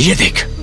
ये देख।